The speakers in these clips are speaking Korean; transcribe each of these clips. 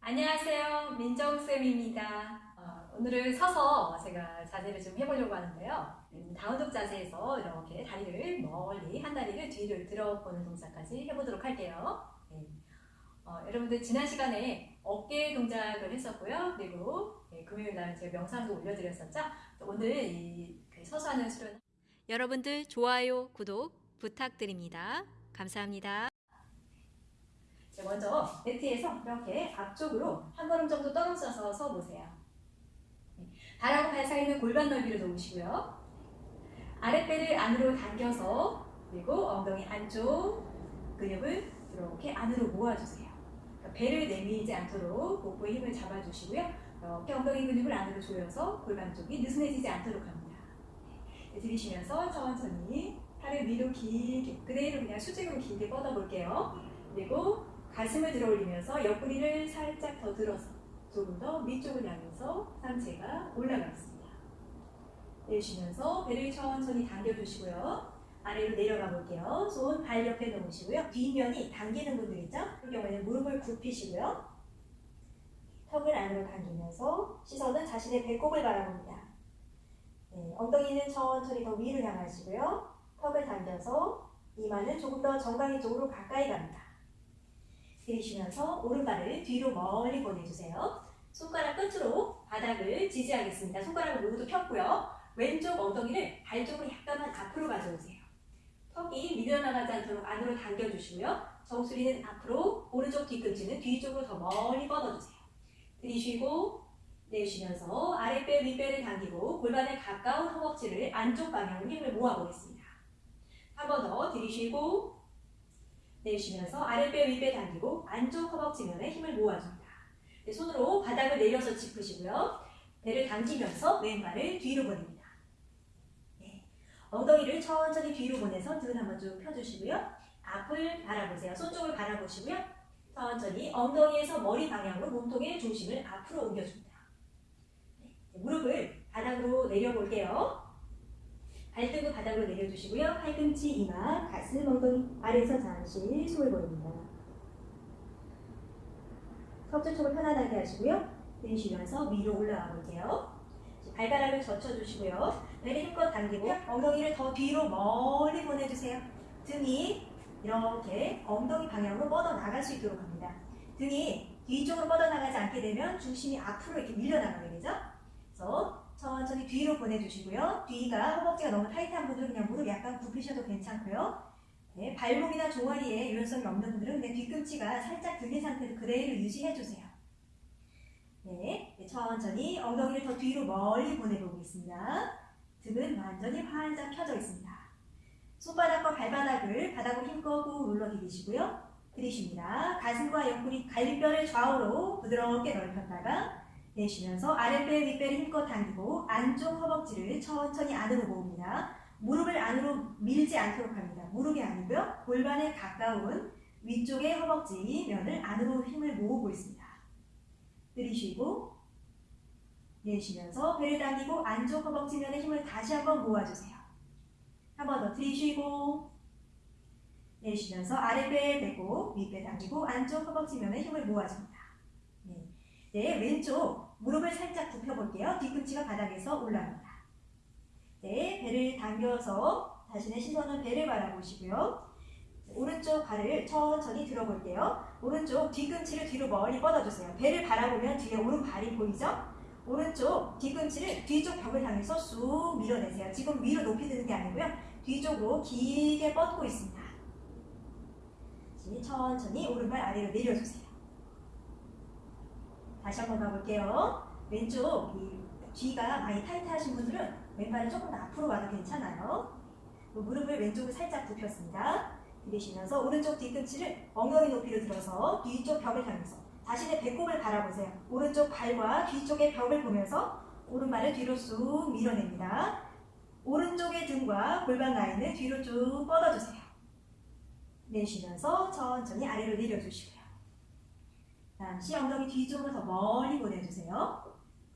안녕하세요. 민정쌤입니다. 어, 오늘은 서서 제가 자세를 좀 해보려고 하는데요. 음, 다운독 자세에서 이렇게 다리를 멀리, 한 다리를 뒤를 들어보는 동작까지 해보도록 할게요. 네. 어, 여러분들 지난 시간에 어깨 동작을 했었고요. 그리고 네, 금요일 날 제가 명상도 올려드렸었죠. 오늘 이 그 서서 하는 수련 여러분들 좋아요, 구독 부탁드립니다. 감사합니다. 자, 먼저 매트에서 이렇게 앞쪽으로 한 걸음 정도 떨어져서 서보세요. 네, 발하고 발 사이는 골반 넓이로 놓으시고요. 아랫배를 안으로 당겨서 그리고 엉덩이 안쪽 근육을 이렇게 안으로 모아주세요. 그러니까 배를 내밀지 않도록 복부에 힘을 잡아주시고요. 이렇게 엉덩이 근육을 안으로 조여서 골반 쪽이 느슨해지지 않도록 합니다. 네, 들이쉬면서 천천히 팔을 위로 길게 그대로 그냥 수직으로 길게 뻗어볼게요. 그리고 가슴을 들어 올리면서 옆구리를 살짝 더 들어서 조금 더 위쪽을 향해서 상체가 올라가겠습니다. 내쉬면서 배를 천천히 당겨주시고요. 아래로 내려가 볼게요. 손 발 옆에 놓으시고요. 뒷면이 당기는 분들 있죠? 그 경우에는 무릎을 굽히시고요. 턱을 안으로 당기면서 시선은 자신의 배꼽을 바라봅니다. 네, 엉덩이는 천천히 더 위로 향하시고요. 턱을 당겨서 이마는 조금 더 정강이 쪽으로 가까이 갑니다. 들이쉬면서 오른발을 뒤로 멀리 보내주세요. 손가락 끝으로 바닥을 지지하겠습니다. 손가락을 모두 폈고요. 왼쪽 엉덩이를 발 쪽으로 약간만 앞으로 가져오세요. 턱이 밀려나가지 않도록 안으로 당겨주시고요. 정수리는 앞으로, 오른쪽 뒤꿈치는 뒤쪽으로 더 멀리 뻗어주세요. 들이쉬고 내쉬면서 아랫배, 윗배를 당기고 골반에 가까운 허벅지를 안쪽 방향으로 힘을 모아보겠습니다. 한 번 더 들이쉬고 내쉬면서 아랫배, 윗배 당기고 안쪽 허벅지면에 힘을 모아줍니다. 네, 손으로 바닥을 내려서 짚으시고요. 배를 당기면서 왼발을 뒤로 보냅니다. 네. 엉덩이를 천천히 뒤로 보내서 등 한번 쭉 펴주시고요. 앞을 바라보세요. 손 쪽을 바라보시고요. 천천히 엉덩이에서 머리 방향으로 몸통의 중심을 앞으로 옮겨줍니다. 네. 무릎을 바닥으로 내려볼게요. 발등을 바닥으로 내려주시고요. 팔꿈치, 이마, 가슴, 엉덩이 아래에서 잠시 숨을 보입니다. 쪽을 편안하게 하시고요. 내쉬면서 위로 올라가 볼게요. 발가락을 젖혀주시고요. 배를 힘껏 당기고 엉덩이를 더 뒤로 멀리 보내주세요. 등이 이렇게 엉덩이 방향으로 뻗어나갈 수 있도록 합니다. 등이 뒤쪽으로 뻗어나가지 않게 되면 중심이 앞으로 이렇게 밀려나가게 되죠. 그래서 천천히 뒤로 보내주시고요. 뒤가 허벅지가 너무 타이트한 분들은 그냥 무릎 약간 굽히셔도 괜찮고요. 네, 발목이나 종아리에 유연성이 없는 분들은 그냥 뒤꿈치가 살짝 들린 상태로 그대로 유지해주세요. 네, 네, 천천히 엉덩이를 더 뒤로 멀리 보내보겠습니다. 등은 완전히 활짝 펴져 있습니다. 손바닥과 발바닥을 바닥으로 힘껏 꾹 눌러 디디시고요. 들이쉽니다. 가슴과 옆구리 갈비뼈를 좌우로 부드럽게 넓혔다가 내쉬면서 아랫배 윗배를 힘껏 당기고 안쪽 허벅지를 천천히 안으로 모읍니다. 무릎을 안으로 밀지 않도록 합니다. 무릎이 아니고요. 골반에 가까운 위쪽의 허벅지 면을 안으로 힘을 모으고 있습니다. 들이쉬고 내쉬면서 배를 당기고 안쪽 허벅지 면에 힘을 다시 한번 모아주세요. 한 번 더 들이쉬고 내쉬면서 아랫배 빼고 윗배 당기고 안쪽 허벅지 면에 힘을 모아줍니다. 네. 네, 왼쪽 무릎을 살짝 굽혀볼게요. 뒤꿈치가 바닥에서 올라갑니다. 네, 배를 당겨서 자신의 시선은 배를 바라보시고요. 오른쪽 발을 천천히 들어볼게요. 오른쪽 뒤꿈치를 뒤로 멀리 뻗어주세요. 배를 바라보면 뒤에 오른발이 보이죠? 오른쪽 뒤꿈치를 뒤쪽 벽을 향해서 쑥 밀어내세요. 지금 위로 높이 드는 게 아니고요. 뒤쪽으로 길게 뻗고 있습니다. 천천히 오른발 아래로 내려주세요. 다시 한번 가볼게요. 왼쪽 이 뒤가 많이 타이트하신 분들은 왼발을 조금 더 앞으로 와도 괜찮아요. 무릎을 왼쪽으로 살짝 굽혔습니다. 들이쉬면서 오른쪽 뒤꿈치를 엉덩이 높이로 들어서 뒤쪽 벽을 향해서 자신의 배꼽을 바라보세요. 오른쪽 발과 뒤쪽의 벽을 보면서 오른발을 뒤로 쑥 밀어냅니다. 오른쪽의 등과 골반 라인을 뒤로 쭉 뻗어주세요. 내쉬면서 천천히 아래로 내려주시고요. 잠시 엉덩이 뒤쪽으로 더 멀리 보내주세요.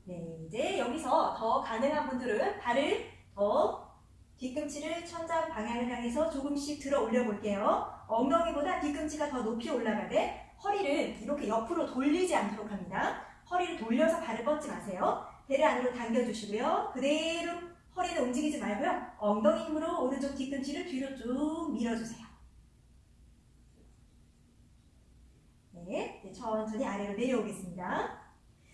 네, 이제 여기서 더 가능한 분들은 발을 더 뒤꿈치를 천장 방향을 향해서 조금씩 들어 올려 볼게요. 엉덩이보다 뒤꿈치가 더 높이 올라가되 허리를 이렇게 옆으로 돌리지 않도록 합니다. 허리를 돌려서 발을 뻗지 마세요. 배를 안으로 당겨주시고요. 그대로 허리는 움직이지 말고요. 엉덩이 힘으로 오른쪽 뒤꿈치를 뒤로 쭉 밀어주세요. 네, 천천히 아래로 내려오겠습니다.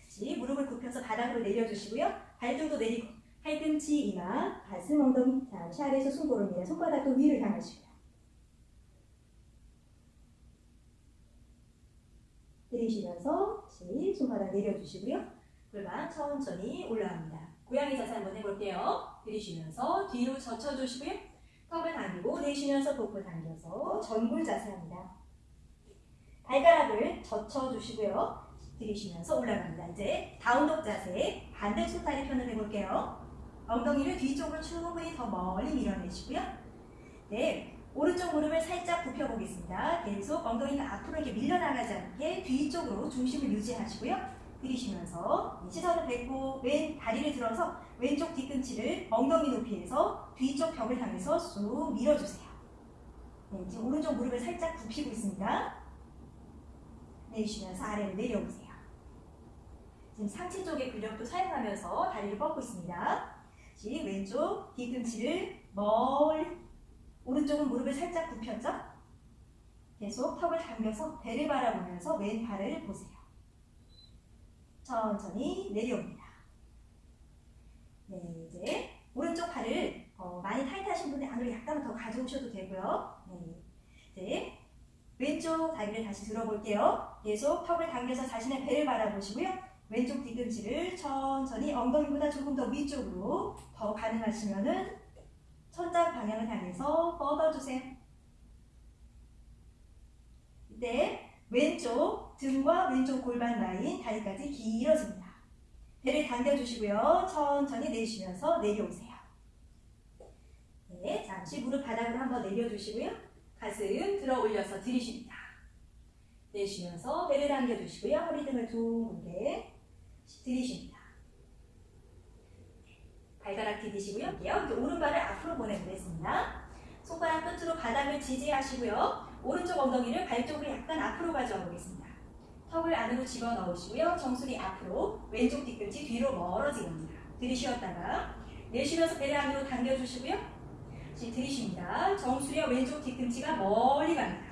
다시 무릎을 굽혀서 바닥으로 내려주시고요. 발등도 내리고 팔꿈치, 이마, 가슴, 엉덩이 잠시 아래에서 숨고릅니다. 손바닥도 위를 향하시고요. 들이쉬면서 다시 손바닥 내려주시고요. 골반 천천히 올라갑니다. 고양이 자세 한번 해볼게요. 들이쉬면서 뒤로 젖혀주시고요. 턱을 당기고 내쉬면서 복부 당겨서 전굴 자세 합니다. 발가락을 젖혀주시고요. 들이쉬면서 올라갑니다. 이제 다운독 자세 반대 손다리 편을 해볼게요. 엉덩이를 뒤쪽으로 충분히 더 멀리 밀어내시고요. 네, 오른쪽 무릎을 살짝 굽혀보겠습니다. 계속 엉덩이가 앞으로 이렇게 밀려나가지 않게 뒤쪽으로 중심을 유지하시고요. 들이쉬면서 시선을 뱉고 왼 다리를 들어서 왼쪽 뒤꿈치를 엉덩이 높이에서 뒤쪽 벽을 향해서 쑥 밀어주세요. 네, 지금 오른쪽 무릎을 살짝 굽히고 있습니다. 내쉬면서 아래로 내려오세요. 지금 상체 쪽의 근력도 사용하면서 다리를 뻗고 있습니다. 다시 왼쪽 뒤꿈치를 멀리 오른쪽은 무릎을 살짝 굽혔죠? 계속 턱을 당겨서 배를 바라보면서 왼팔을 보세요. 천천히 내려옵니다. 네, 이제 오른쪽 팔을 어, 많이 타이트하신 분들 안으로 약간 더 가져오셔도 되고요. 네, 이제 왼쪽 다리를 다시 들어볼게요. 계속 턱을 당겨서 자신의 배를 바라보시고요. 왼쪽 뒤꿈치를 천천히 엉덩이보다 조금 더 위쪽으로 더 가능하시면 은 천장 방향을 향해서 뻗어주세요. 이때 왼쪽 등과 왼쪽 골반 라인 다리까지 길어집니다. 배를 당겨주시고요. 천천히 내쉬면서 내려오세요. 네, 잠시 무릎 바닥으로 한번 내려주시고요. 가슴 들어 올려서 들이쉽니다. 내쉬면서 배를 당겨주시고요. 허리 등을 둥근게 들이쉽니다. 발가락 디디시고요. 이렇게 오른발을 앞으로 보내보겠습니다. 손가락 끝으로 바닥을 지지하시고요. 오른쪽 엉덩이를 발 쪽으로 약간 앞으로 가져와 보겠습니다. 턱을 안으로 집어넣으시고요. 정수리 앞으로, 왼쪽 뒤꿈치 뒤로 멀어지게 합니다. 들이쉬었다가 내쉬면서 배를 안으로 당겨주시고요. 들이쉽니다. 정수리와 왼쪽 뒤꿈치가 멀리 갑니다.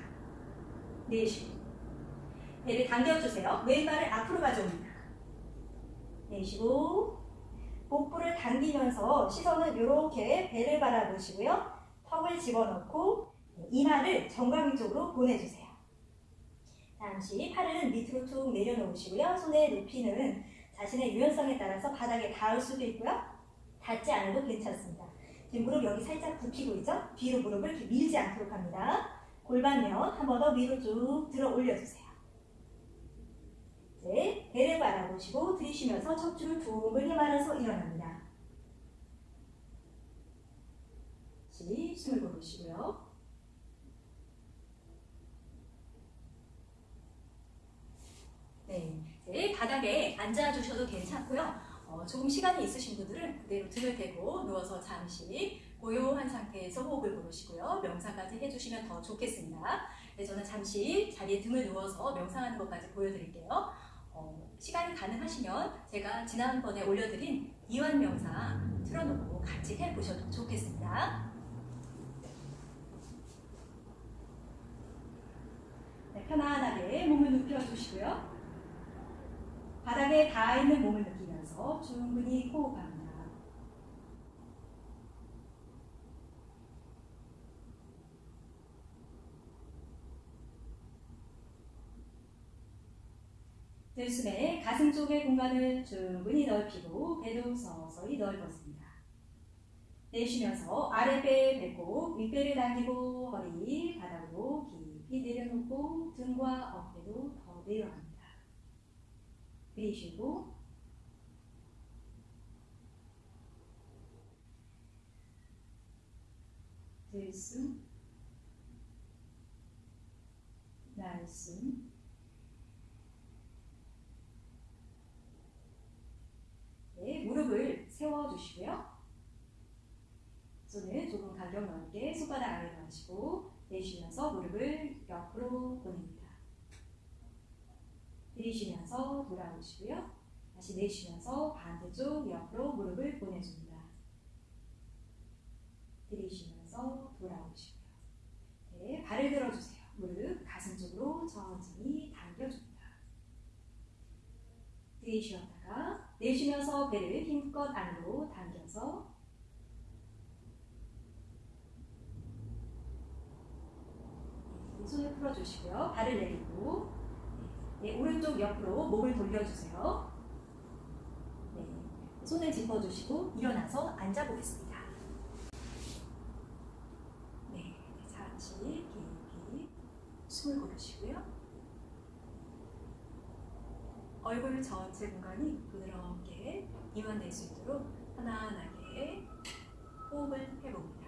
내쉬고 배를 당겨주세요. 왼발을 앞으로 가져옵니다. 내쉬고 복부를 당기면서 시선은 이렇게 배를 바라보시고요. 턱을 집어넣고 이마를 정강이 쪽으로 보내주세요. 잠시 팔은 밑으로 툭 내려놓으시고요. 손의 높이는 자신의 유연성에 따라서 바닥에 닿을 수도 있고요. 닿지 않아도 괜찮습니다. 지금 무릎 여기 살짝 굽히고 있죠? 뒤로 무릎을 이렇게 밀지 않도록 합니다. 골반면 한 번 더 위로 쭉 들어 올려주세요. 이제 배를 바라보시고 들이쉬면서 척추를 둥글게 말아서 일어납니다. 다시 숨을 고르시고요. 네, 이제 바닥에 앉아주셔도 괜찮고요. 어, 조금 시간이 있으신 분들은 그대로 등을 대고 누워서 잠시 고요한 상태에서 호흡을 고르시고요. 명상까지 해주시면 더 좋겠습니다. 네, 저는 잠시 자리에 등을 누워서 명상하는 것까지 보여드릴게요. 어, 시간이 가능하시면 제가 지난번에 올려드린 이완 명상 틀어놓고 같이 해보셔도 좋겠습니다. 네, 편안하게 몸을 눕혀주시고요. 바닥에 닿아있는 몸을 느끼면서 충분히 호흡합니다. 들숨에 가슴 쪽의 공간을 충분히 넓히고 배도 서서히 넓었습니다. 내쉬면서 아랫배 배꼽, 윗배를 당기고 허리 바닥으로 깊이 내려놓고 등과 어깨도 더 내려갑니다. 들이쉬고 들숨 날숨 네, 세워주시고요. 손을 조금 간격 넓게 손바닥 아래로 하시고 내쉬면서 무릎을 옆으로 보냅니다. 들이쉬면서 돌아오시고요. 다시 내쉬면서 반대쪽 옆으로 무릎을 보내줍니다. 들이쉬면서 돌아오시고요. 네, 발을 들어주세요. 무릎 가슴 쪽으로 천천히 당겨줍니다. 들이쉬었다가 내쉬면서 배를 힘껏 안으로 당겨서 네, 손을 풀어주시고요. 발을 내리고 네, 오른쪽 옆으로 몸을 돌려주세요. 네, 손을 짚어주시고 일어나서 앉아보겠습니다. 네, 자, 같이 깊이 숨을 고르시고요. 얼굴 전체 공간이 부드럽게 이완될 수 있도록 편안하게 호흡을 해봅니다.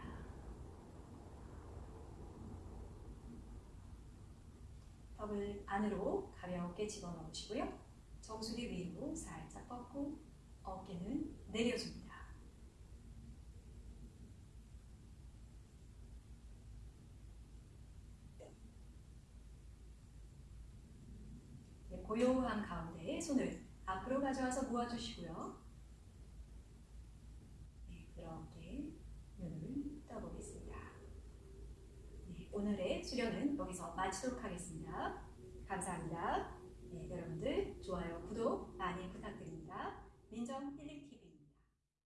턱을 안으로 가볍게 집어넣으시고요. 정수리 위로 살짝 뻗고 어깨는 내려줍니다. 네, 고요한 가운데 손을 앞으로 가져와서 모아주시고요. 네, 부드럽게 눈을 떠보겠습니다. 네, 오늘의 수련은 여기서 마치도록 하겠습니다. 감사합니다. 네, 여러분들 좋아요, 구독 많이 부탁드립니다. 민정